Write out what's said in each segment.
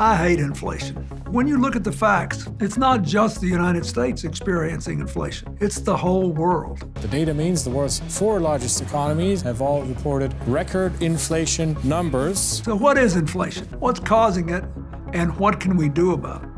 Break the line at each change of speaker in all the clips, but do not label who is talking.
I hate inflation. When you look at the facts, it's not just the United States experiencing inflation, it's the whole world.
The data means the world's four largest economies have all reported record inflation numbers.
So, what is inflation? What's causing it? And what can we do about it?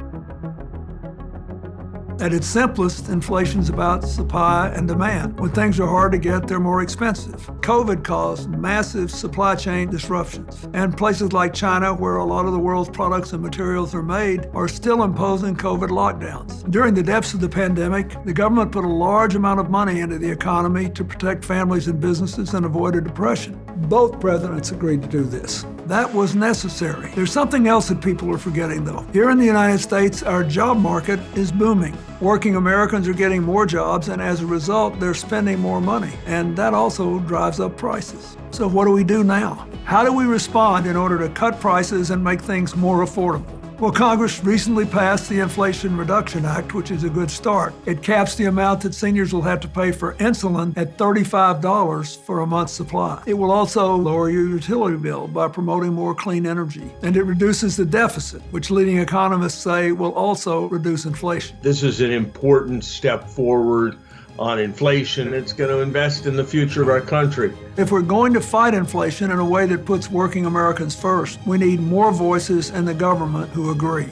At its simplest, inflation's about supply and demand. When things are hard to get, they're more expensive. COVID caused massive supply chain disruptions. And places like China, where a lot of the world's products and materials are made, are still imposing COVID lockdowns. During the depths of the pandemic, the government put a large amount of money into the economy to protect families and businesses and avoid a depression. Both presidents agreed to do this. That was necessary. There's something else that people are forgetting, though. Here in the United States, our job market is booming. Working Americans are getting more jobs, and as a result, they're spending more money. And that also drives up prices. So, what do we do now? How do we respond in order to cut prices and make things more affordable? Well, Congress recently passed the Inflation Reduction Act, which is a good start. It caps the amount that seniors will have to pay for insulin at $35 for a month's supply. It will also lower your utility bill by promoting more clean energy. And it reduces the deficit, which leading economists say will also reduce inflation.
This is an important step forward on inflation. It's going to invest in the future of our country.
If we're going to fight inflation in a way that puts working Americans first, we need more voices in the government who agree.